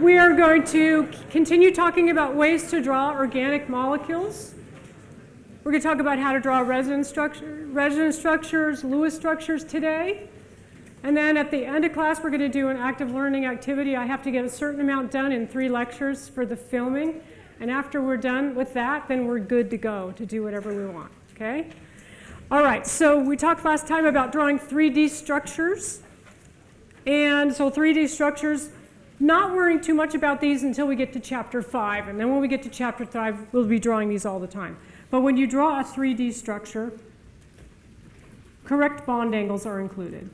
We are going to continue talking about ways to draw organic molecules. We're going to talk about how to draw resonance, structure, structures, Lewis structures today. And then at the end of class, we're going to do an active learning activity. I have to get a certain amount done in three lectures for the filming. And after we're done with that, then we're good to go to do whatever we want, okay? All right, so we talked last time about drawing 3D structures. And so 3D structures, not worrying too much about these until we get to chapter 5. And then when we get to chapter 5, we'll be drawing these all the time. But when you draw a 3D structure, correct bond angles are included.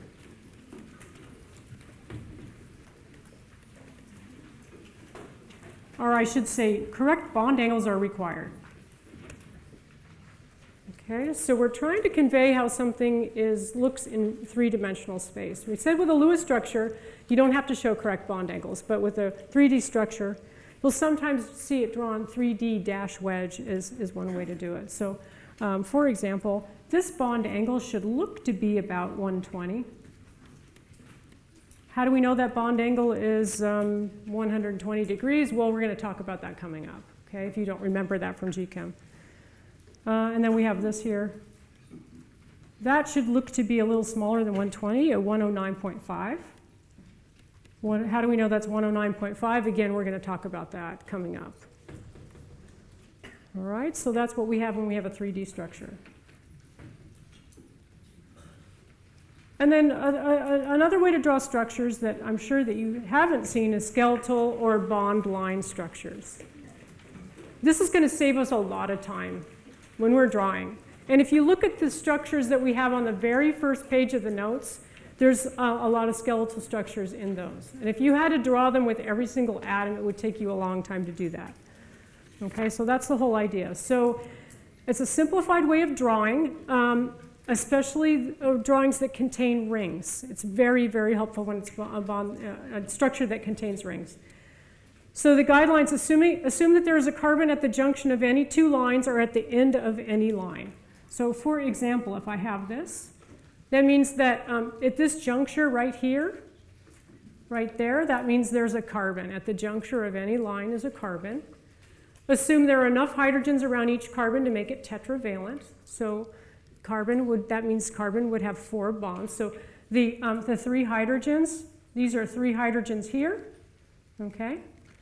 Or I should say, correct bond angles are required. Okay, so we're trying to convey how something is looks in three-dimensional space. We said with a Lewis structure, you don't have to show correct bond angles, but with a 3D structure, you'll sometimes see it drawn 3D dash wedge is, is one way to do it. So um, for example, this bond angle should look to be about 120. How do we know that bond angle is um, 120 degrees? Well, we're going to talk about that coming up, okay, if you don't remember that from GChem. Uh, and then we have this here. That should look to be a little smaller than 120, at 109.5. how do we know that's 109.5? Again, we're going to talk about that coming up. All right, so that's what we have when we have a 3D structure. And then a, a, another way to draw structures that I'm sure that you haven't seen is skeletal or bond line structures. This is going to save us a lot of time when we're drawing. And if you look at the structures that we have on the very first page of the notes, there's a, a, lot of skeletal structures in those. And if you had to draw them with every single atom, it would take you a long time to do that. Okay, so that's the whole idea. So it's a simplified way of drawing, um, especially uh, drawings that contain rings. It's very, very helpful when it's a, bond, uh, a structure that contains rings. So the guidelines assuming, assume that there is a carbon at the junction of any two lines or at the end of any line. So for example, if I have this, that means that um, at this juncture right here, right there, that means there's a carbon. At the juncture of any line is a carbon. Assume there are enough hydrogens around each carbon to make it tetravalent. So carbon would, that means carbon would have four bonds. So the, um, the three hydrogens, these are three hydrogens here, okay?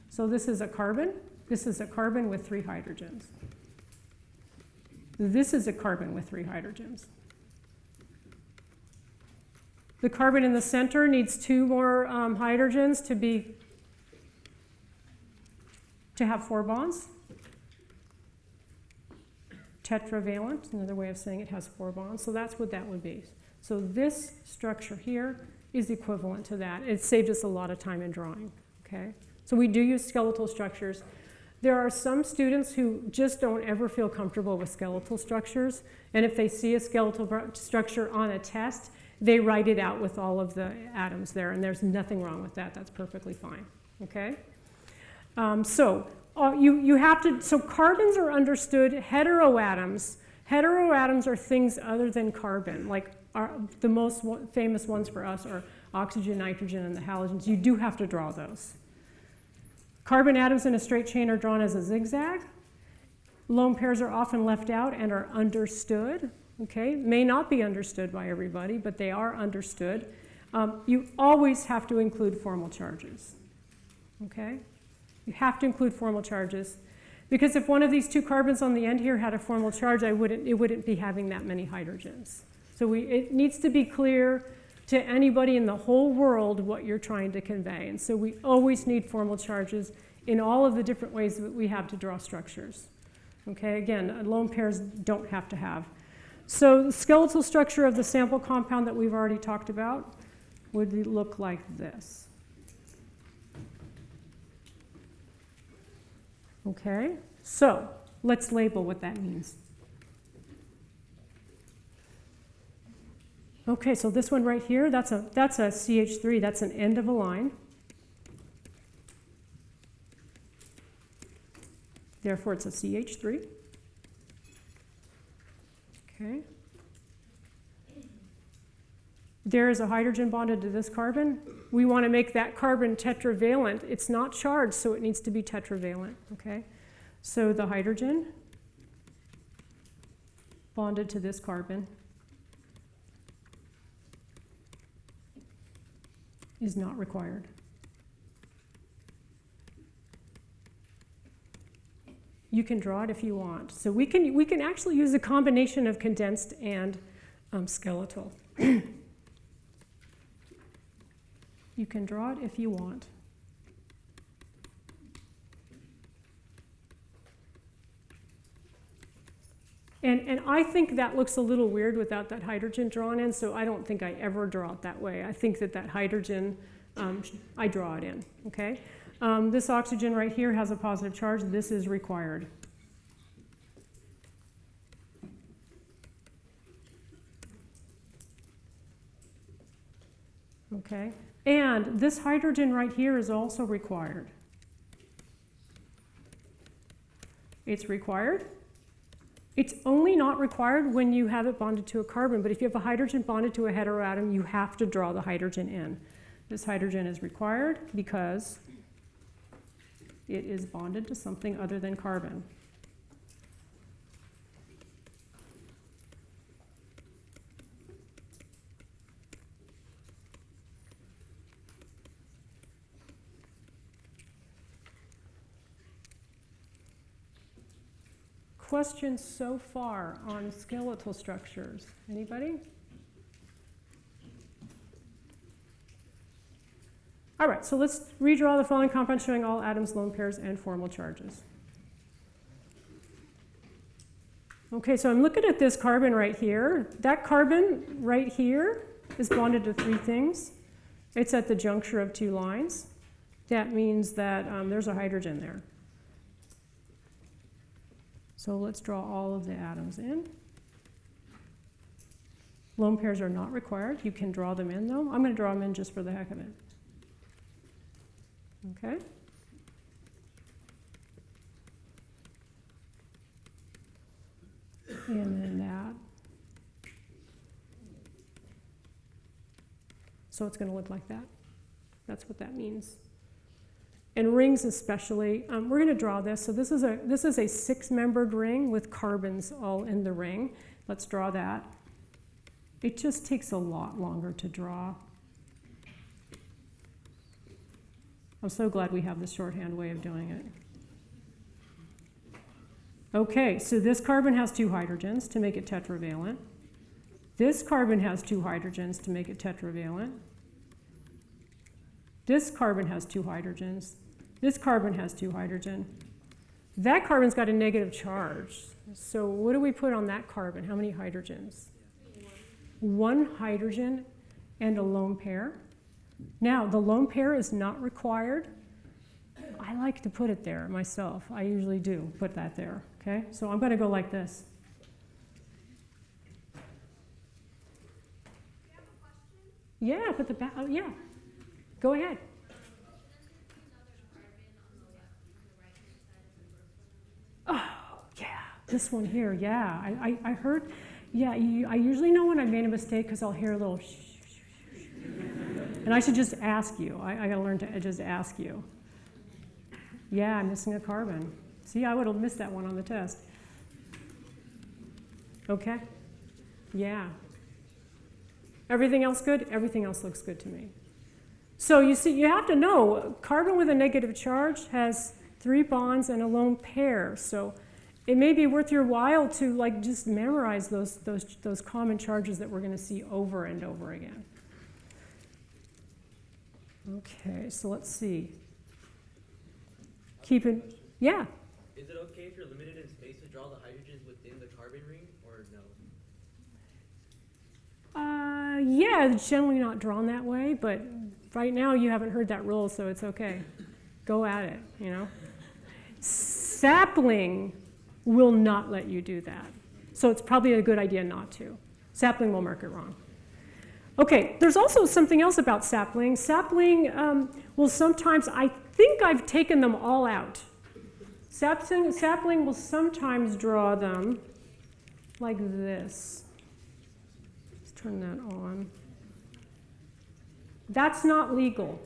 So this is a carbon. This is a carbon with three hydrogens. This is a carbon with three hydrogens. The carbon in the center needs two more um, hydrogens to be to have four bonds. Tetravalent, another way of saying it has four bonds. So that's what that would be. So this structure here is equivalent to that. It saved us a lot of time in drawing. Okay. So we do use skeletal structures. There are some students who just don't ever feel comfortable with skeletal structures. And if they see a skeletal structure on a test, they write it out with all of the atoms there. And there's nothing wrong with that. That's perfectly fine. Okay? Um, so uh, you, you have to, so carbons are understood, heteroatoms. Heteroatoms are things other than carbon, like our, the most famous ones for us are oxygen, nitrogen, and the halogens. You do have to draw those. Carbon atoms in a straight chain are drawn as a zigzag. Lone pairs are often left out and are understood. Okay, may not be understood by everybody, but they are understood. Um, you always have to include formal charges. Okay, you have to include formal charges because if one of these two carbons on the end here had a formal charge, I wouldn't, it wouldn't be having that many hydrogens. So we, it needs to be clear to anybody in the whole world what you're trying to convey. And so we always need formal charges in all of the different ways that we have to draw structures. Okay, again, lone pairs don't have to have. So the skeletal structure of the sample compound that we've already talked about would look like this. Okay, so let's label what that means. Okay, so this one right here, that's a, that's a CH3, that's an end of a line. Therefore, it's a CH3. Okay. there is a hydrogen bonded to this carbon. We want to make that carbon tetravalent. It's not charged, so it needs to be tetravalent, okay? So the hydrogen bonded to this carbon is not required. You can draw it if you want. So we can, we can actually use a combination of condensed and um, skeletal. you can draw it if you want. And, and I think that looks a little weird without that hydrogen drawn in, so I don't think I ever draw it that way. I think that that hydrogen, um, I draw it in, okay? Um, this oxygen right here has a positive charge. This is required. Okay, and this hydrogen right here is also required. It's required. It's only not required when you have it bonded to a carbon, but if you have a hydrogen bonded to a heteroatom, you have to draw the hydrogen in. This hydrogen is required because it is bonded to something other than carbon. Questions so far on skeletal structures? Anybody? All right, so let's redraw the following compound showing all atoms, lone pairs, and formal charges. Okay, so I'm looking at this carbon right here. That carbon right here is bonded to three things. It's at the juncture of two lines. That means that um, there's a hydrogen there. So let's draw all of the atoms in. Lone pairs are not required. You can draw them in though. I'm going to draw them in just for the heck of it. Okay? And then that. So it's going to look like that. That's what that means and rings especially. Um, we're going to draw this. So this is a this is a six-membered ring with carbons all in the ring. Let's draw that. It just takes a lot longer to draw. I'm so glad we have the shorthand way of doing it. Okay, so this carbon has two hydrogens to make it tetravalent. This carbon has two hydrogens to make it tetravalent. This carbon has two hydrogens. This carbon has two hydrogen. That carbon's got a negative charge. So what do we put on that carbon? How many hydrogens? One hydrogen and a lone pair. Now, the lone pair is not required. I like to put it there myself. I usually do put that there, okay? So I'm going to go like this. Yeah, put the back, oh, yeah. Go ahead. Oh, yeah, This one here, yeah. I, I, I heard, yeah, you, I usually know when I've made a mistake because I'll hear a little shh, And I should just ask you. I, I got to learn to uh, just ask you. Yeah, I'm missing a carbon. See, I would have missed that one on the test. Okay? Yeah. Everything else good? Everything else looks good to me. So you see, you have to know, carbon with a negative charge has three bonds and a lone pair. So it may be worth your while to like just memorize those, those, those common charges that we're going to see over and over again. Okay, so let's see. Keep it, yeah. Is it okay if you're limited in space to draw the hydrogens within the carbon ring, or no? Uh, yeah, it's generally not drawn that way, but right now you haven't heard that rule, so it's okay. Go at it, you know. Sapling will not let you do that. So it's probably a good idea not to. Sapling will mark it wrong. Okay, there's also something else about sapling. Sapling um, will sometimes, I think I've taken them all out. Sapling, sapling will sometimes draw them like this. Let's turn that on. That's not legal.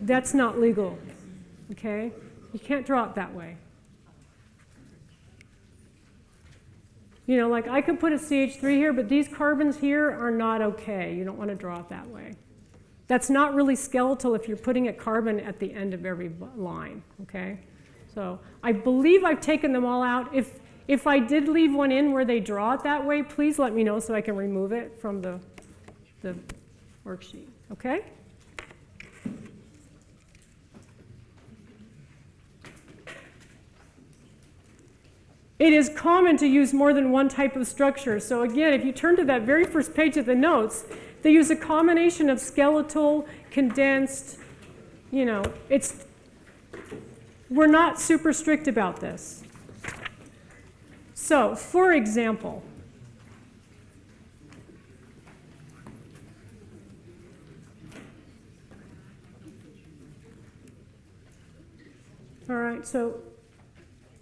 That's not legal, okay? You can't draw it that way. You know, like I could put a CH3 here, but these carbons here are not okay. You don't want to draw it that way. That's not really skeletal if you're putting a carbon at the end of every line, okay? So I believe I've taken them all out. If, if I did leave one in where they draw it that way, please let me know so I can remove it from the, the worksheet, okay? It is common to use more than one type of structure. So again, if you turn to that very first page of the notes, they use a combination of skeletal, condensed, you know, it's, we're not super strict about this. So, for example, all right, so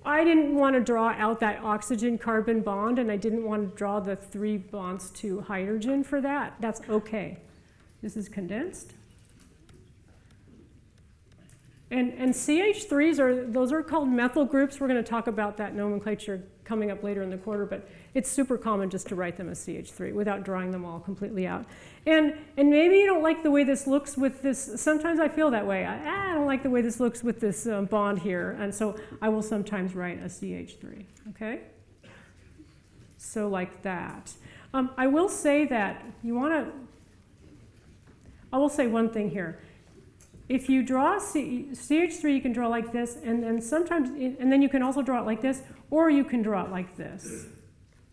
I didn't want to draw out that oxygen-carbon bond, and I didn't want to draw the three bonds to hydrogen for that. That's okay. This is condensed. And, and CH3s are, those are called methyl groups. We're going to talk about that nomenclature coming up later in the quarter, but it's super common just to write them as CH3 without drawing them all completely out. And, and maybe you don't like the way this looks with this, sometimes I feel that way. I, ah, I don't like the way this looks with this um, bond here, and so I will sometimes write a CH3, okay? So like that. Um, I will say that you want to, I will say one thing here if you draw C, CH3, you can draw like this, and then sometimes, and then you can also draw it like this, or you can draw it like this.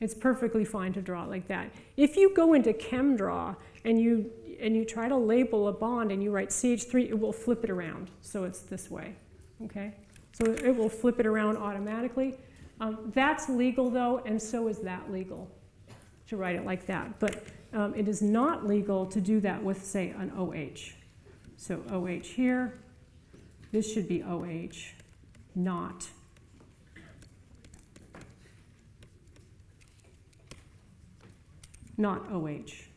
It's perfectly fine to draw it like that. If you go into ChemDraw and you, and you try to label a bond and you write CH3, it will flip it around. So it's this way, okay? So it will flip it around automatically. Um, that's legal though, and so is that legal, to write it like that. But um, it is not legal to do that with, say, an OH. So OH here, this should be OH, not. Not OH.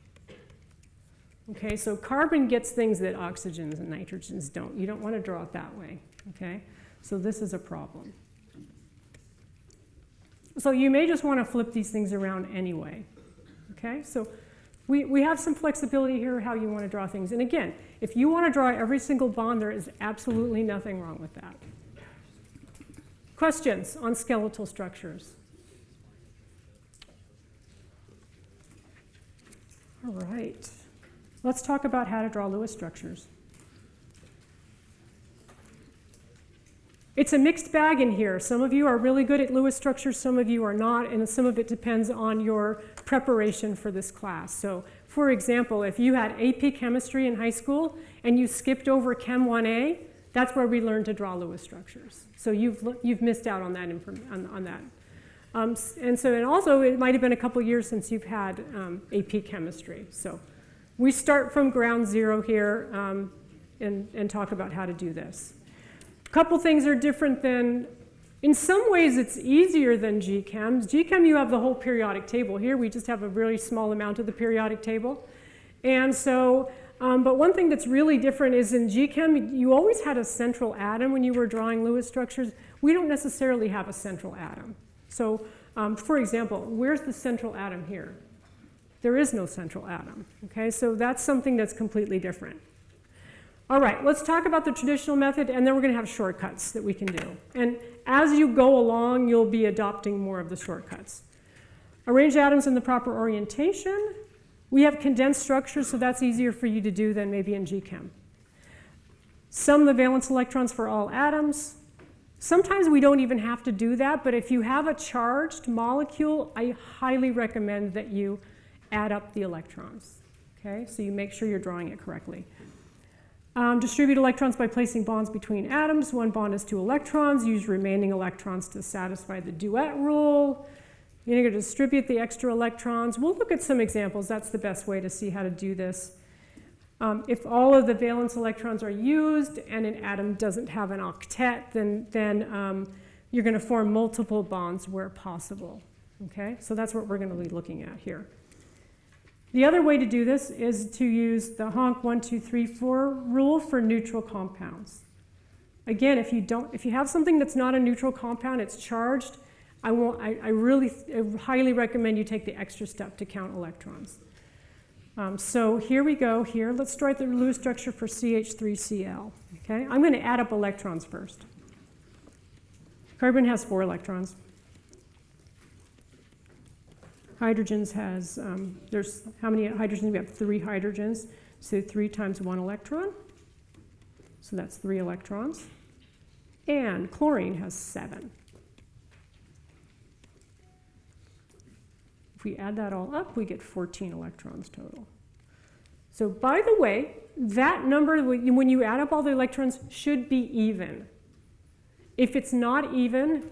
Okay, so carbon gets things that oxygens and nitrogens don't. You don't want to draw it that way, okay? So this is a problem. So you may just want to flip these things around anyway, okay? So we, we have some flexibility here how you want to draw things. And again, if you want to draw every single bond, there is absolutely nothing wrong with that. Questions on skeletal structures? All right. Let's talk about how to draw Lewis structures. It's a mixed bag in here. Some of you are really good at Lewis structures, some of you are not, and some of it depends on your preparation for this class. So, for example, if you had AP chemistry in high school and you skipped over Chem 1A, that's where we learned to draw Lewis structures. So you've, you've missed out on that. On, on that. Um, and so, and also, it might have been a couple years since you've had um, AP chemistry. So we start from ground zero here um, and, and talk about how to do this. A couple things are different than, in some ways it's easier than GChem. GChem you have the whole periodic table. Here we just have a really small amount of the periodic table. And so, um, but one thing that's really different is in GChem you always had a central atom when you were drawing Lewis structures. We don't necessarily have a central atom. So um, for example, where's the central atom here? There is no central atom, okay? So that's something that's completely different. All right, let's talk about the traditional method, and then we're going to have shortcuts that we can do. And as you go along, you'll be adopting more of the shortcuts. Arrange atoms in the proper orientation. We have condensed structures, so that's easier for you to do than maybe in GChem. Sum the valence electrons for all atoms. Sometimes we don't even have to do that, but if you have a charged molecule, I highly recommend that you add up the electrons. Okay, so you make sure you're drawing it correctly. Um, distribute electrons by placing bonds between atoms. One bond is two electrons. Use remaining electrons to satisfy the duet rule. You're going to distribute the extra electrons. We'll look at some examples. That's the best way to see how to do this. Um, if all of the valence electrons are used and an atom doesn't have an octet, then, then um, you're going to form multiple bonds where possible. Okay, so that's what we're going to be looking at here. The other way to do this is to use the HONC one, two, three, four rule for neutral compounds. Again, if you don't, if you have something that's not a neutral compound, it's charged, I, won't, I, I really I highly recommend you take the extra step to count electrons. Um, so here we go here. Let's write the Lewis structure for CH3Cl. Okay, I'm going to add up electrons first. Carbon has four electrons. Hydrogens has, um, there's how many hydrogens? We have three hydrogens. So three times one electron. So that's three electrons. And chlorine has seven. If we add that all up, we get 14 electrons total. So by the way, that number, when you add up all the electrons, should be even. If it's not even,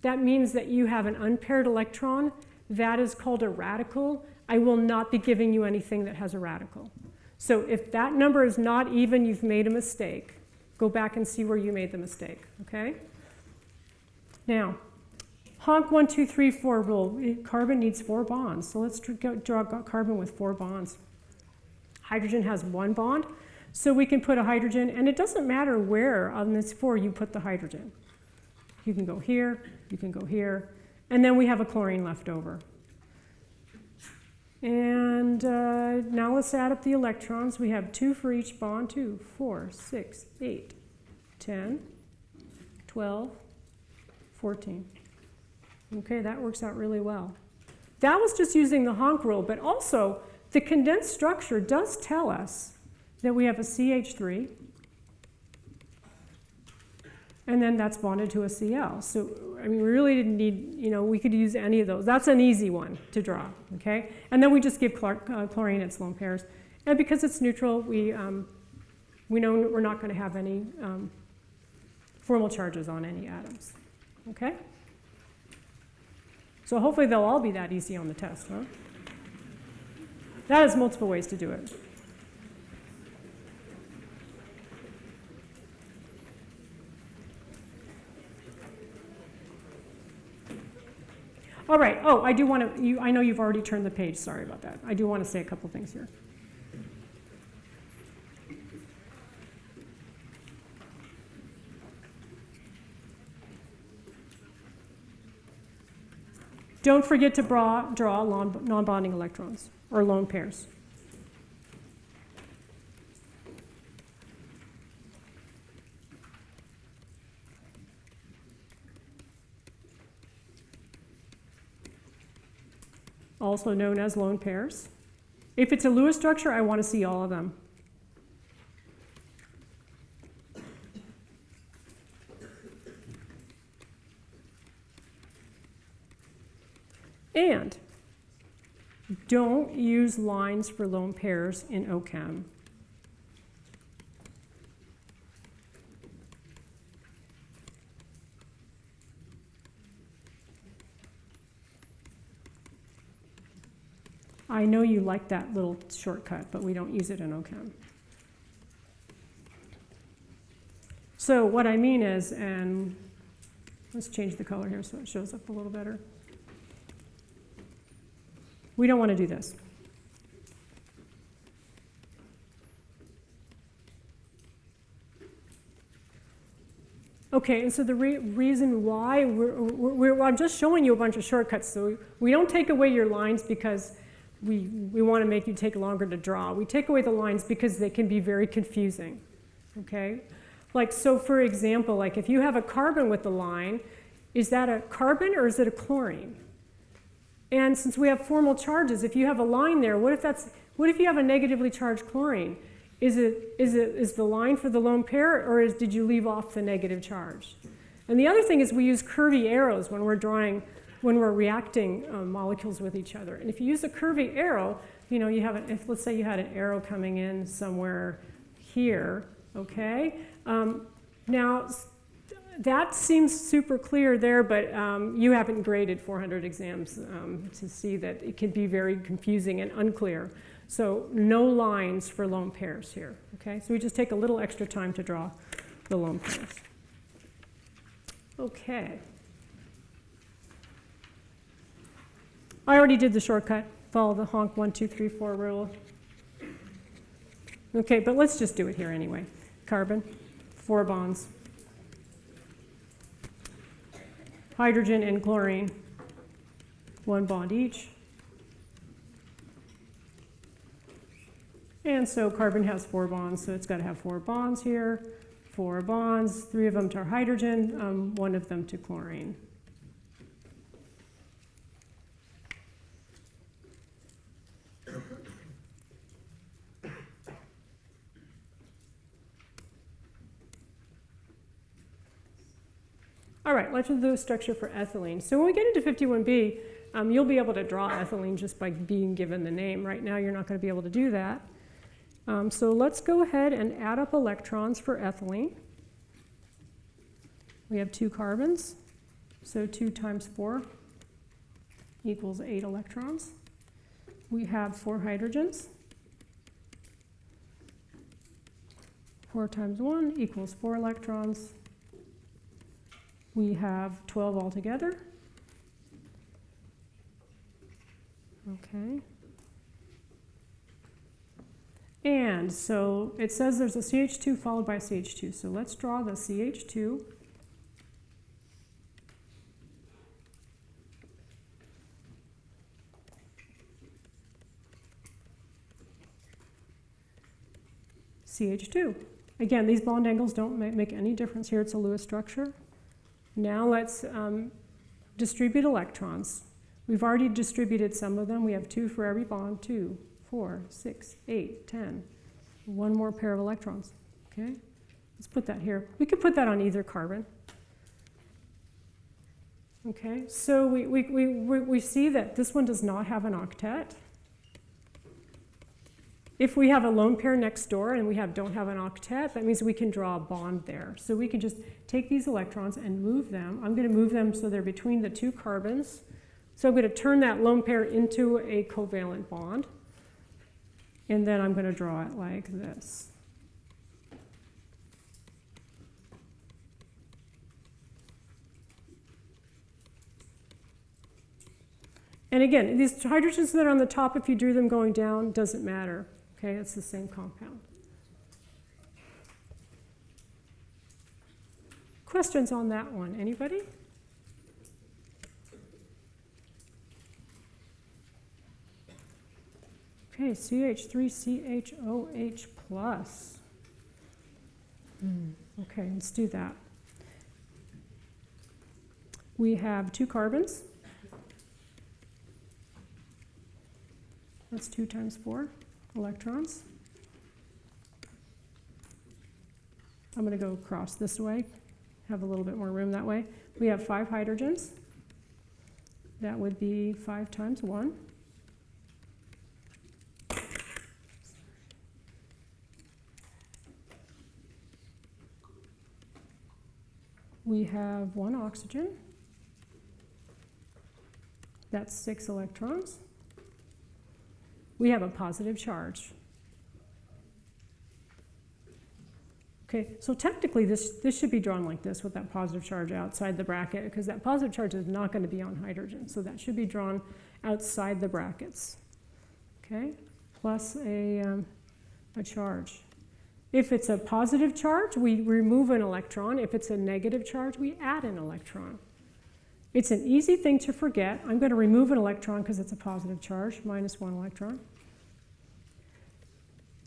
that means that you have an unpaired electron. That is called a radical. I will not be giving you anything that has a radical. So if that number is not even, you've made a mistake. Go back and see where you made the mistake, okay? Now, HONC one, two, three, four rule. Carbon needs four bonds. So let's draw carbon with four bonds. Hydrogen has one bond, so we can put a hydrogen, and it doesn't matter where on this four you put the hydrogen. You can go here, you can go here, and then we have a chlorine left over. And uh, now let's add up the electrons. We have two for each bond, two, four, six, eight, 10, 12, 14. Okay, that works out really well. That was just using the HONC rule, but also the condensed structure does tell us that we have a CH3, and then that's bonded to a Cl. So, I mean, we really didn't need, you know, we could use any of those. That's an easy one to draw, okay? And then we just give chlor uh, chlorine its lone pairs. And because it's neutral, we, um, we know we're not going to have any um, formal charges on any atoms, okay? So hopefully they'll all be that easy on the test, huh? That is multiple ways to do it. All right. Oh, I do want to, you, I know you've already turned the page. Sorry about that. I do want to say a couple things here. Don't forget to draw, draw non-bonding electrons or lone pairs. also known as lone pairs. If it's a Lewis structure, I want to see all of them. And don't use lines for lone pairs in OCHEM. I know you like that little shortcut, but we don't use it in OCHEM. So what I mean is, and let's change the color here so it shows up a little better. We don't want to do this. Okay, and so the re reason why we're, we're, we're, I'm just showing you a bunch of shortcuts. So we don't take away your lines because we, we want to make you take longer to draw. We take away the lines because they can be very confusing. Okay? Like, so for example, like if you have a carbon with a line, is that a carbon or is it a chlorine? And since we have formal charges, if you have a line there, what if, that's, what if you have a negatively charged chlorine? Is, it, is, it, is the line for the lone pair, or is, did you leave off the negative charge? And the other thing is we use curvy arrows when we're drawing, when we're reacting um, molecules with each other. And if you use a curvy arrow, you know, you have, an, if let's say you had an arrow coming in somewhere here, okay? Um, now, that seems super clear there, but um, you haven't graded 400 exams um, to see that it can be very confusing and unclear. So no lines for lone pairs here, okay? So we just take a little extra time to draw the lone pairs. Okay. I already did the shortcut. follow the HONC one, two, three, four rule. Okay, but let's just do it here anyway. Carbon, four bonds. Hydrogen and chlorine, one bond each. And so carbon has four bonds, so it's got to have four bonds here, four bonds, three of them to hydrogen, um, one of them to chlorine. All right, let's do the structure for ethylene. So when we get into 51B, um, you'll be able to draw ethylene just by being given the name. Right now, you're not going to be able to do that. Um, so let's go ahead and add up electrons for ethylene. We have two carbons, so 2 times 4 equals 8 electrons. We have four hydrogens. 4 times 1 equals 4 electrons. We have 12 altogether. Okay. And so it says there's a CH2 followed by CH2. So let's draw the CH2. CH2. Again, these bond angles don't make any difference here. It's a Lewis structure. Now let's um, distribute electrons. We've already distributed some of them. We have two for every bond, two, four, six, eight, ten. One more pair of electrons, okay? Let's put that here. We could put that on either carbon. Okay, so we, we, we, we see that this one does not have an octet. If we have a lone pair next door and we have, don't have an octet, that means we can draw a bond there. So we can just take these electrons and move them. I'm going to move them so they're between the two carbons. So I'm going to turn that lone pair into a covalent bond. And then I'm going to draw it like this. And again, these hydrogens that are on the top, if you drew them going down, doesn't matter. Okay, it's the same compound. Questions on that one? Anybody? Okay, CH3CHOH plus. Hmm, okay, let's do that. We have two carbons. That's two times four electrons. I'm going to go across this way, have a little bit more room that way. We have five hydrogens. That would be five times one. We have one oxygen. That's six electrons. We have a positive charge. Okay, so technically this, this should be drawn like this with that positive charge outside the bracket because that positive charge is not going to be on hydrogen. So that should be drawn outside the brackets. Okay, plus a, um, a charge. If it's a positive charge, we remove an electron. If it's a negative charge, we add an electron. It's an easy thing to forget. I'm going to remove an electron because it's a positive charge, minus one electron.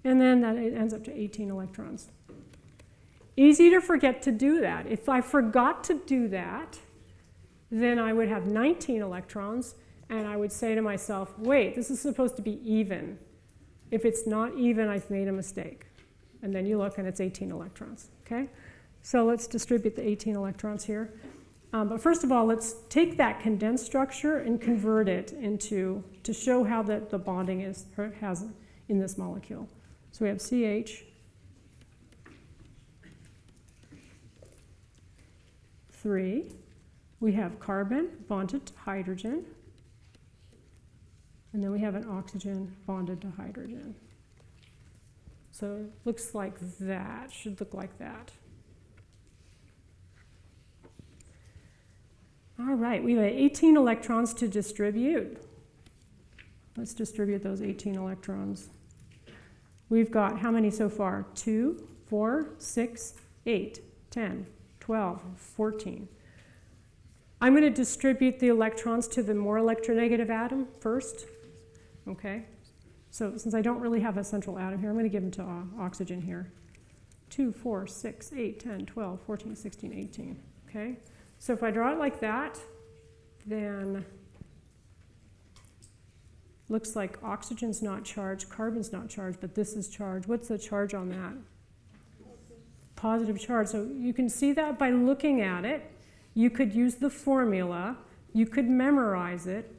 And then that ends up to 18 electrons. Easy to forget to do that. If I forgot to do that, then I would have 19 electrons, and I would say to myself, wait, this is supposed to be even. If it's not even, I've made a mistake. And then you look and it's 18 electrons, okay? So let's distribute the 18 electrons here. Um, but first of all, let's take that condensed structure and convert it into, to show how the, the bonding is, has in this molecule. So we have CH, three. We have carbon bonded to hydrogen. And then we have an oxygen bonded to hydrogen. So it looks like that, should look like that. All right, we have 18 electrons to distribute. Let's distribute those 18 electrons. We've got how many so far? 2, 4, 6, 8, 10, 12, 14. I'm going to distribute the electrons to the more electronegative atom first. Okay? So since I don't really have a central atom here, I'm going to give them to uh, oxygen here. 2, 4, 6, 8, 10, 12, 14, 16, 18. Okay? So if I draw it like that, then looks like oxygen's not charged, carbon's not charged, but this is charged. What's the charge on that? Positive charge. So you can see that by looking at it. You could use the formula, you could memorize it,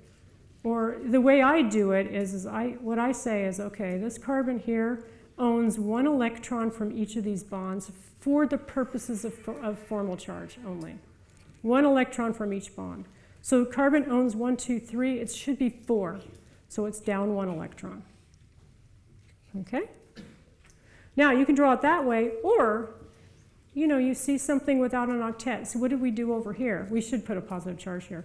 or the way I do it is, is I, what I say is, okay, this carbon here owns one electron from each of these bonds for the purposes of, of formal charge only. One electron from each bond. So carbon owns one, two, three, it should be four. So it's down one electron. Okay? Now you can draw it that way, or you know, you see something without an octet. So what did we do over here? We should put a positive charge here.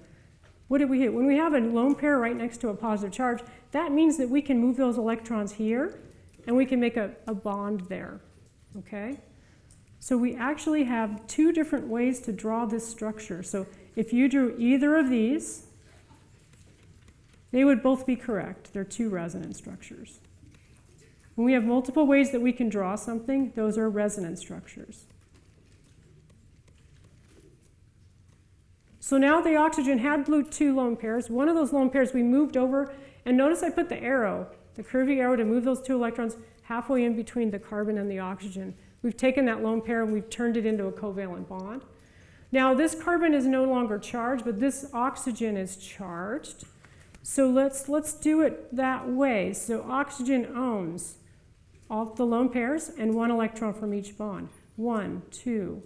What did we do? When we have a lone pair right next to a positive charge, that means that we can move those electrons here and we can make a, a bond there. Okay? So we actually have two different ways to draw this structure. So if you drew either of these, they would both be correct. They're two resonance structures. When we have multiple ways that we can draw something, those are resonance structures. So now the oxygen had blue two lone pairs. One of those lone pairs we moved over, and notice I put the arrow, the curvy arrow to move those two electrons halfway in between the carbon and the oxygen. We've taken that lone pair and we've turned it into a covalent bond. Now this carbon is no longer charged, but this oxygen is charged. So let's, let's do it that way. So oxygen owns all the lone pairs and one electron from each bond. One, two,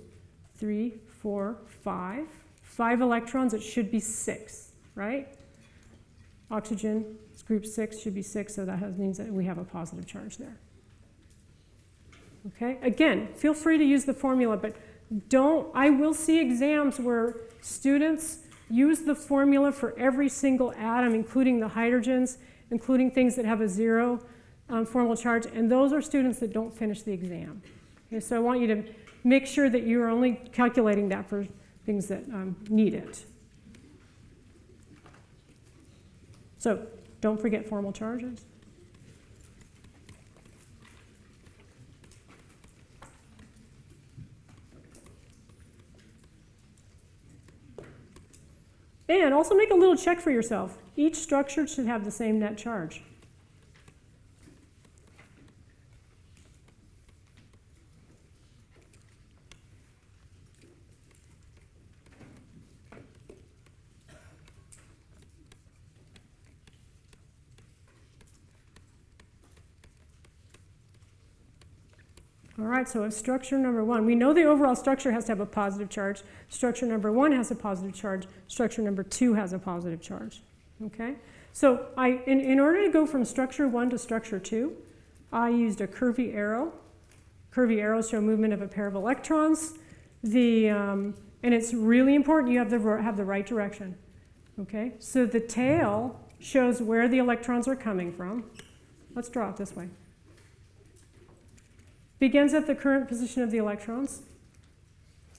three, four, five. Five electrons, it should be six, right? Oxygen, group six, should be six, so that has, means that we have a positive charge there. Okay, again, feel free to use the formula, but don't, I will see exams where students use the formula for every single atom, including the hydrogens, including things that have a zero um, formal charge, and those are students that don't finish the exam. Okay, so I want you to make sure that you are only calculating that for things that um, need it. So don't forget formal charges. And also make a little check for yourself. Each structure should have the same net charge. All right, so if structure number one, we know the overall structure has to have a positive charge. Structure number one has a positive charge. Structure number two has a positive charge. Okay? So I, in, in order to go from structure one to structure two, I used a curvy arrow. Curvy arrows show movement of a pair of electrons. The, um, and it's really important you have the, have the right direction. Okay? So the tail shows where the electrons are coming from. Let's draw it this way begins at the current position of the electrons.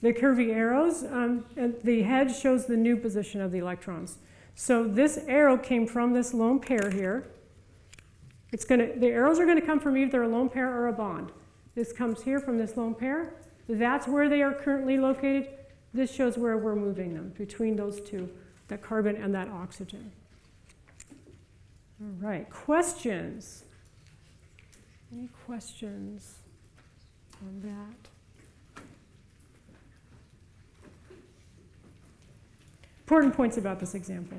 The curvy arrows, um, and the head shows the new position of the electrons. So this arrow came from this lone pair here. It's gonna, the arrows are going to come from either a lone pair or a bond. This comes here from this lone pair. That's where they are currently located. This shows where we're moving them, between those two, that carbon and that oxygen. All right, questions? Any questions? On that. Important points about this example.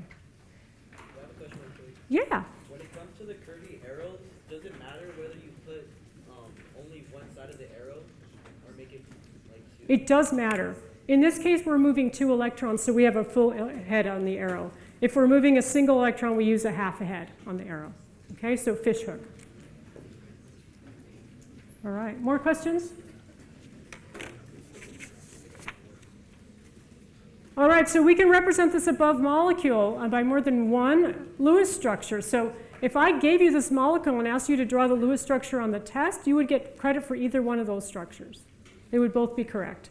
I have a question real. Yeah, When it comes to the curvy arrows, does it matter whether you put um, only one side of the arrow or make it like two? it does matter. In this case, we're moving two electrons, so we have a full head on the arrow. If we're moving a single electron, we use a half a head on the arrow. Okay, so fish hook. All right, more questions? All right, so we can represent this above molecule uh, by more than one Lewis structure. So If I gave you this molecule and asked you to draw the Lewis structure on the test, you would get credit for either one of those structures. They would both be correct.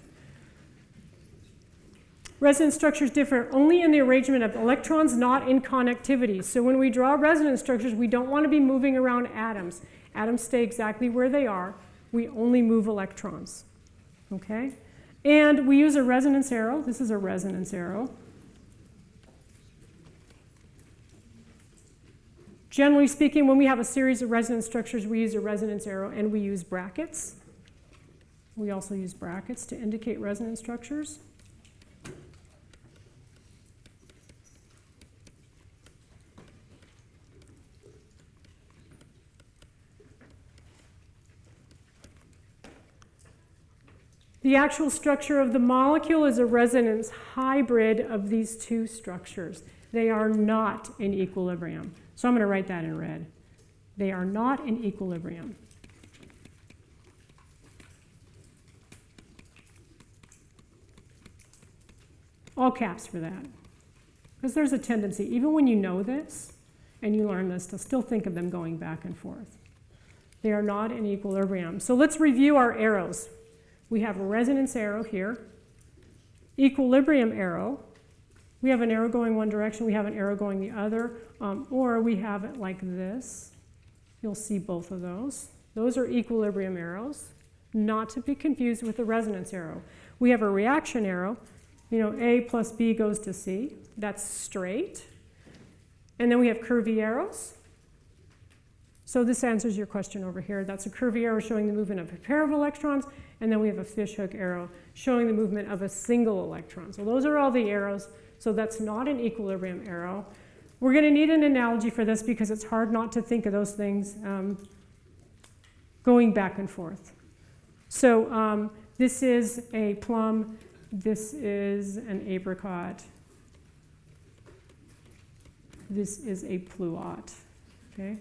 Resonance structures differ only in the arrangement of electrons, not in connectivity. So when we draw resonance structures, we don't want to be moving around atoms. Atoms stay exactly where they are. We only move electrons. Okay? And we use a resonance arrow. This is a resonance arrow. Generally speaking, when we have a series of resonance structures, we use a resonance arrow and we use brackets. We also use brackets to indicate resonance structures. The actual structure of the molecule is a resonance hybrid of these two structures. They are not in equilibrium. So I'm going to write that in red. They are not in equilibrium. All caps for that. Because there's a tendency, even when you know this and you learn this, to still think of them going back and forth. They are not in equilibrium. So let's review our arrows. We have a resonance arrow here, equilibrium arrow. We have an arrow going one direction, we have an arrow going the other, um, or we have it like this. You'll see both of those. Those are equilibrium arrows, not to be confused with the resonance arrow. We have a reaction arrow. You know, A plus B goes to C. That's straight. And then we have curvy arrows. So this answers your question over here. That's a curvy arrow showing the movement of a pair of electrons, and then we have a fishhook arrow showing the movement of a single electron. So those are all the arrows. So that's not an equilibrium arrow. We're going to need an analogy for this because it's hard not to think of those things um, going back and forth. So um, this is a plum. This is an apricot. This is a pluot. Okay?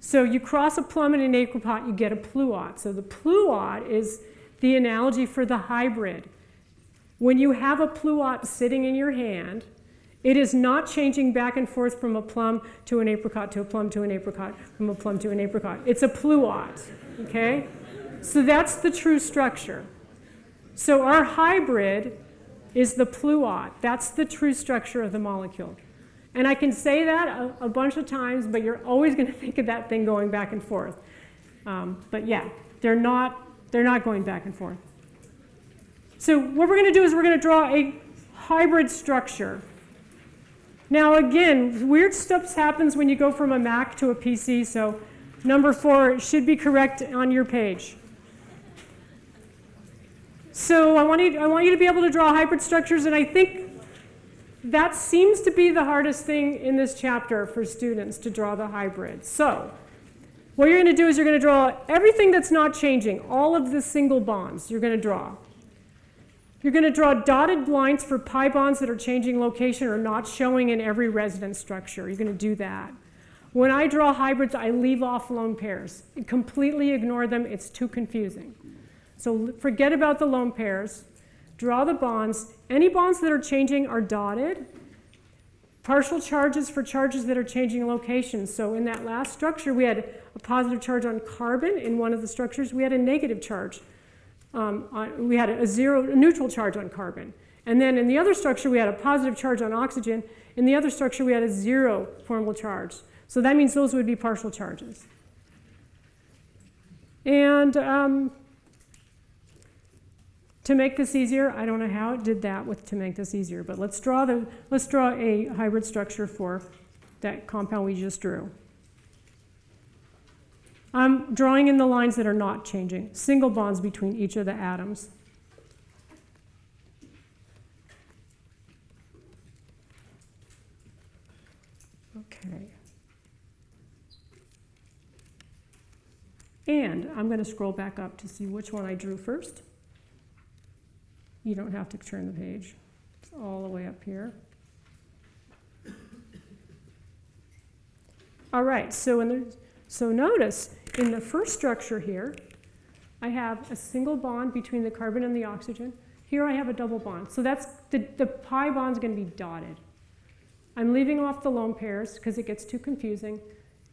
So you cross a plum and an apricot, you get a pluot. So the pluot is the analogy for the hybrid. When you have a pluot sitting in your hand, it is not changing back and forth from a plum to an apricot to a plum to an apricot, from a plum to an apricot. It's a pluot, okay? So that's the true structure. So our hybrid is the pluot. That's the true structure of the molecule. And I can say that a, a bunch of times, but you're always going to think of that thing going back and forth. Um, but yeah, they're not they're not going back and forth. So what we're going to do is we're going to draw a hybrid structure. Now again, weird stuff happens when you go from a Mac to a PC, so number four should be correct on your page. So I want, you, I want you to be able to draw hybrid structures, and I think that seems to be the hardest thing in this chapter for students to draw the hybrid. So what you're going to do is you're going to draw everything that's not changing, all of the single bonds you're going to draw. You're going to draw dotted lines for pi bonds that are changing location or not showing in every resonance structure. You're going to do that. When I draw hybrids, I leave off lone pairs. Completely ignore them. It's too confusing. So forget about the lone pairs. Draw the bonds. Any bonds that are changing are dotted. Partial charges for charges that are changing location. So in that last structure, we had a positive charge on carbon. In one of the structures, we had a negative charge. Um, on, we had a zero, a neutral charge on carbon. And then in the other structure, we had a positive charge on oxygen. In the other structure, we had a zero formal charge. So that means those would be partial charges. And um, to make this easier, I don't know how it did that with to make this easier, but let's draw, the, let's draw a hybrid structure for that compound we just drew. I'm drawing in the lines that are not changing, single bonds between each of the atoms. Okay. And I'm going to scroll back up to see which one I drew first. You don't have to turn the page. It's all the way up here. All right, so, in the, so notice in the first structure here, I have a single bond between the carbon and the oxygen. Here I have a double bond. So that's the, the pi bond is going to be dotted. I'm leaving off the lone pairs because it gets too confusing.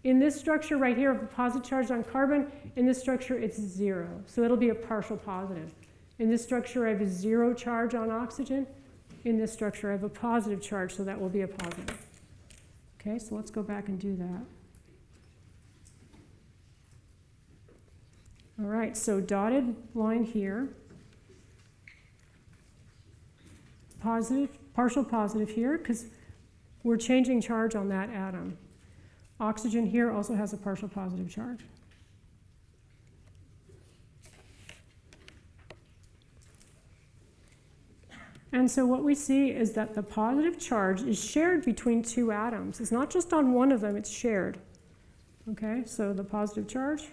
In this structure right here, a positive charge on carbon. In this structure, it's zero. So it'll be a partial positive. In this structure, I have a zero charge on oxygen. In this structure, I have a positive charge, so that will be a positive. Okay, so let's go back and do that. All right, so dotted line here. Positive, partial positive here, because we're changing charge on that atom. Oxygen here also has a partial positive charge. And so what we see is that the positive charge is shared between two atoms. It's not just on one of them, it's shared. Okay, so the positive charge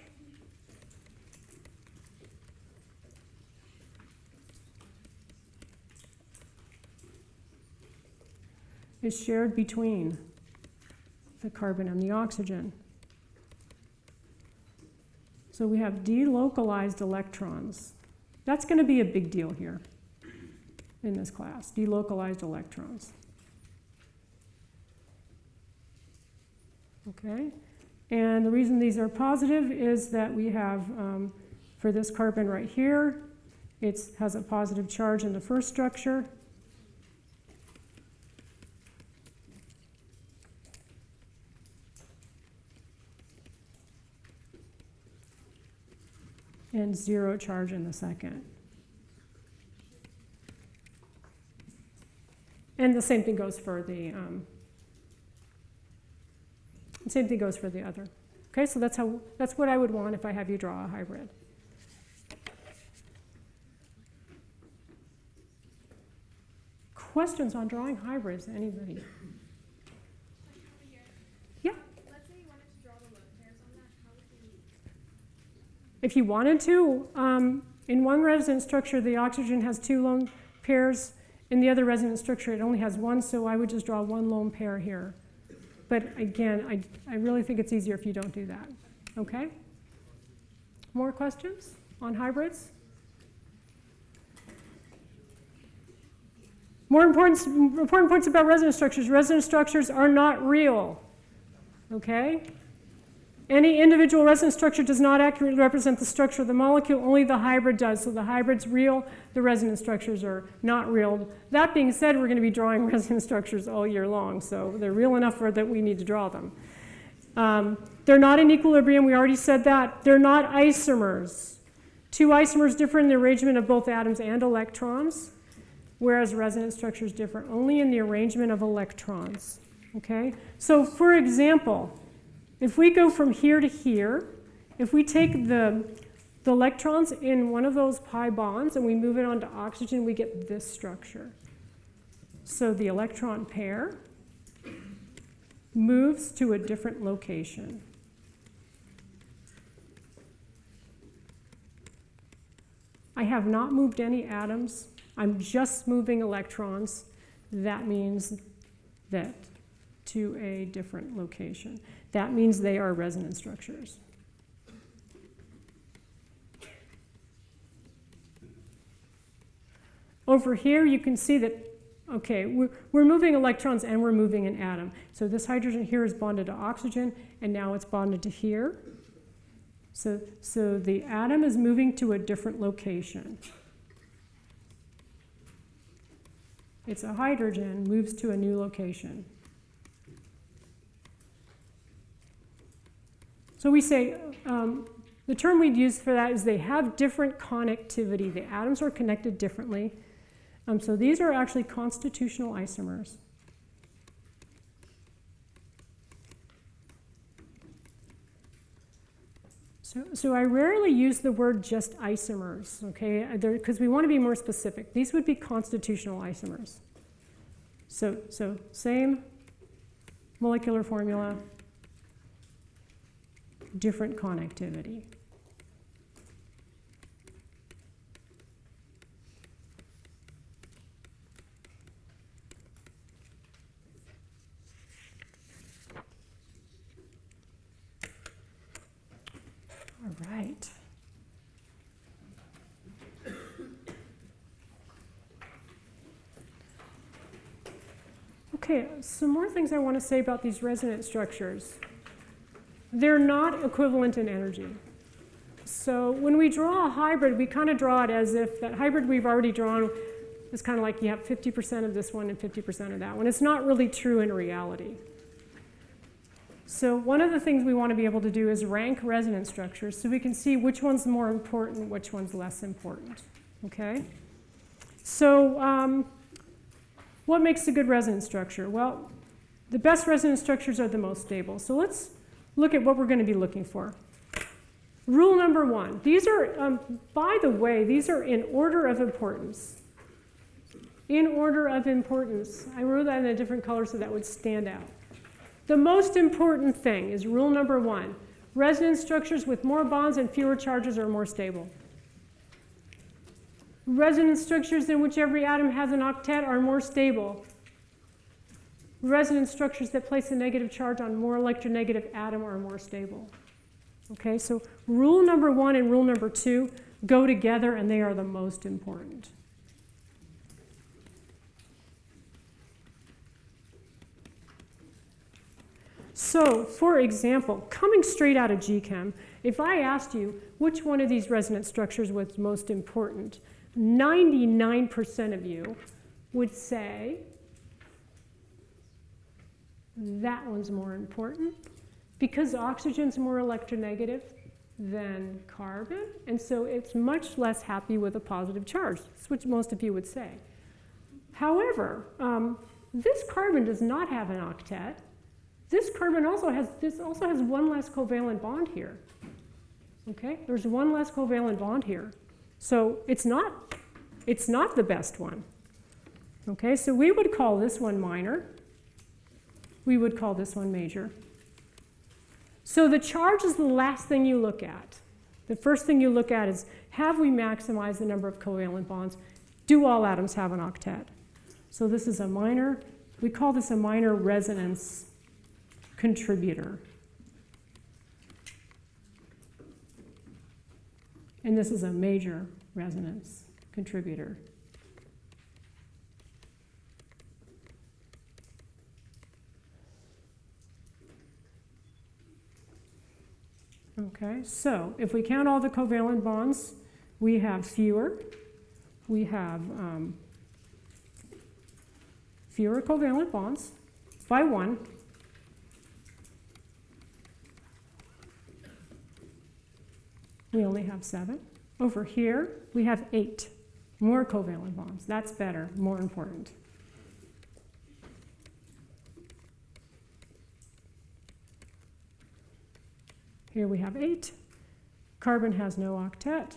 is shared between the carbon and the oxygen. So we have delocalized electrons. That's going to be a big deal here in this class, delocalized electrons. Okay, and the reason these are positive is that we have, um, for this carbon right here, it has a positive charge in the first structure, and zero charge in the second. And the same thing goes for the, um, same thing goes for the other. Okay, so that's how, that's what I would want if I have you draw a hybrid. Questions on drawing hybrids, anybody? Like over here. Yeah. Let's say you wanted to draw the lone pairs on that. How would we? If you wanted to, um, in one resonance structure, the oxygen has two lone pairs. In the other resonance structure, it only has one, so I would just draw one lone pair here. But again, I, I really think it's easier if you don't do that. Okay? More questions on hybrids? More important, important points about resonance structures. Resonance structures are not real. Okay? Any individual resonance structure does not accurately represent the structure of the molecule, only the hybrid does. So the hybrid's real, the resonance structures are not real. That being said, we're going to be drawing resonance structures all year long, so they're real enough for that we need to draw them. Um, they're not in equilibrium, we already said that. They're not isomers. Two isomers differ in the arrangement of both atoms and electrons, whereas resonance structures differ only in the arrangement of electrons. Okay? So for example, if we go from here to here, if we take the, the electrons in one of those pi bonds and we move it onto oxygen, we get this structure. So the electron pair moves to a different location. I have not moved any atoms. I'm just moving electrons. That means that to a different location. That means they are resonance structures. Over here, you can see that, okay, we're, we're moving electrons and we're moving an atom. So this hydrogen here is bonded to oxygen, and now it's bonded to here. So, so the atom is moving to a different location. It's a hydrogen, moves to a new location. So we say, um, the term we'd use for that is they have different connectivity. The atoms are connected differently. Um, so these are actually constitutional isomers. So, so I rarely use the word just isomers, okay, because we want to be more specific. These would be constitutional isomers. So, so same molecular formula, different connectivity. All right. Okay, some more things I want to say about these resonance structures. They're not equivalent in energy. So when we draw a hybrid, we kind of draw it as if that hybrid we've already drawn is kind of like you have 50% of this one and 50% of that one. It's not really true in reality. So one of the things we want to be able to do is rank resonance structures so we can see which one's more important, which one's less important. Okay? So um, what makes a good resonance structure? Well, the best resonance structures are the most stable. So let's look at what we're going to be looking for. Rule number one. These are, um, by the way, these are in order of importance. In order of importance. I wrote that in a different color so that would stand out. The most important thing is rule number one. Resonance structures with more bonds and fewer charges are more stable. Resonance structures in which every atom has an octet are more stable. Resonance structures that place a negative charge on more electronegative atom are more stable. Okay, so rule number one and rule number two go together and they are the most important. So, for example, coming straight out of GChem, if I asked you which one of these resonance structures was most important, 99% of you would say that one's more important because oxygen's more electronegative than carbon, and so it's much less happy with a positive charge. That's what most of you would say. However, um, this carbon does not have an octet. This carbon also has this also has one less covalent bond here. Okay, there's one less covalent bond here, so it's not it's not the best one. Okay, so we would call this one minor. We would call this one major. So the charge is the last thing you look at. The first thing you look at is have we maximized the number of covalent bonds? Do all atoms have an octet? So this is a minor, we call this a minor resonance contributor. And this is a major resonance contributor. Okay, so if we count all the covalent bonds, we have fewer. We have um, fewer covalent bonds by one. We only have seven. Over here, we have eight more covalent bonds. That's better, more important. Here we have eight. Carbon has no octet.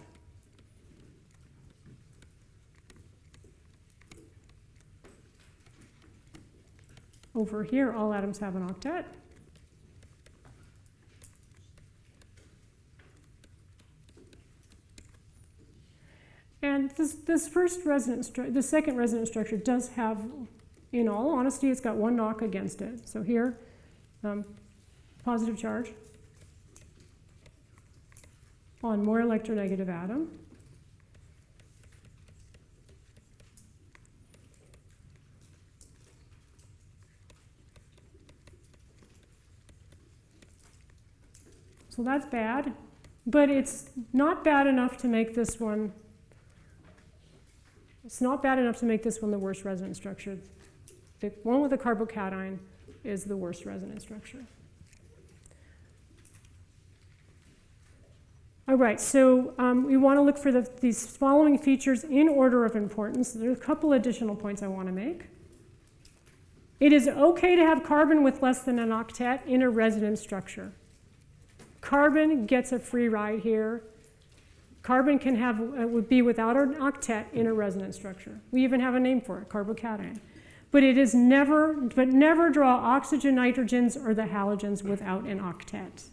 Over here, all atoms have an octet. And this, this first resonance, the second resonance structure does have, in all honesty, it's got one knock against it. So here, um, positive charge on more electronegative atom. So that's bad, but it's not bad enough to make this one, it's not bad enough to make this one the worst resonance structure. The one with the carbocation is the worst resonance structure. All right, so um, we want to look for the, these following features in order of importance. There are a couple additional points I want to make. It is okay to have carbon with less than an octet in a resonance structure. Carbon gets a free ride here. Carbon can have, uh, would be without an octet in a resonance structure. We even have a name for it, carbocation. But it is never, but never draw oxygen, nitrogens, or the halogens without an octet.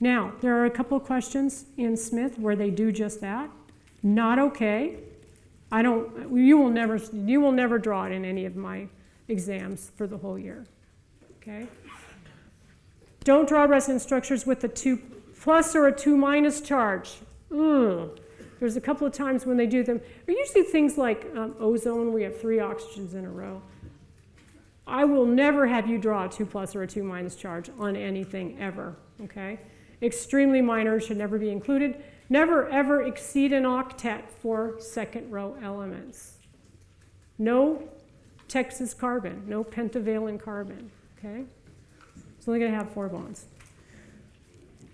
Now, there are a couple of questions in Smith where they do just that. Not okay. I don't, you will never, you will never draw it in any of my exams for the whole year. Okay? Don't draw resonance structures with a 2 plus or a 2 minus charge. Ugh. There's a couple of times when they do them. They're usually things like um, ozone, we have three oxygens in a row. I will never have you draw a 2 plus or a 2 minus charge on anything ever, okay? Extremely minor should never be included. Never ever exceed an octet for second row elements. No Texas carbon, no pentavalent carbon, okay? It's only to have four bonds.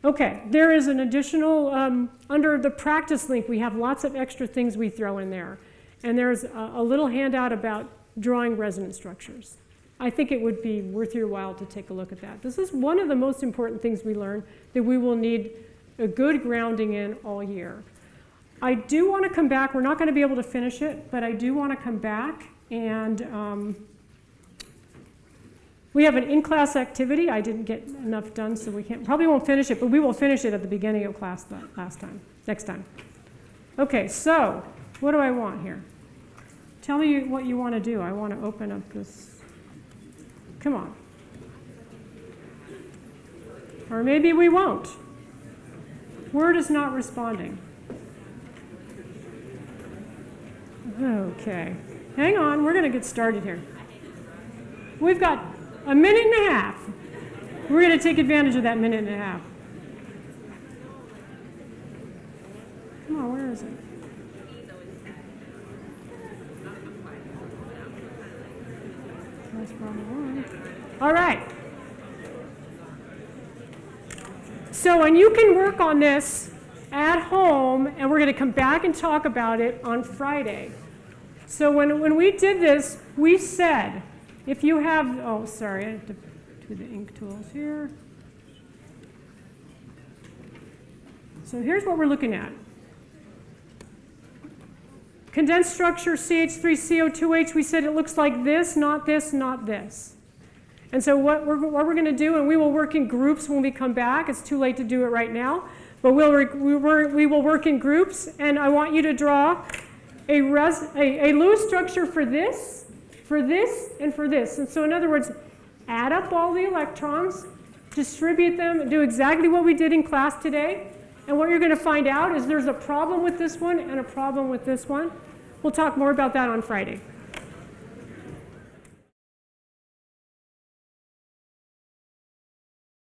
Okay, there is an additional, um, under the practice link, we have lots of extra things we throw in there. And there's a, a little handout about drawing resonance structures. I think it would be worth your while to take a look at that. This is one of the most important things we learn that we will need a good grounding in all year. I do want to come back, we're not going to be able to finish it, but I do want to come back and um, we have an in-class activity. I didn't get enough done, so we can't, probably won't finish it, but we will finish it at the beginning of class last time, next time. Okay, so what do I want here? Tell me what you want to do. I want to open up this. Come on. Or maybe we won't. Word is not responding. Okay. Hang on, we're going to get started here. We've got a minute and a half. We're going to take advantage of that minute and a half. Come on, where is it? That's probably All right. So, and you can work on this at home, and we're going to come back and talk about it on Friday. So, when, when we did this, we said if you have, oh, sorry, I have to do the ink tools here. So, here's what we're looking at. Condensed structure CH3CO2H, we said it looks like this, not this, not this. And so what we're, what we're going to do, and we will work in groups when we come back. It's too late to do it right now. But we'll, we, will work in groups, and I want you to draw a, res, a, a Lewis structure for this, for this, and for this. And so in other words, add up all the electrons, distribute them, and do exactly what we did in class today. And what you're going to find out is there's a problem with this one and a problem with this one. We'll talk more about that on Friday.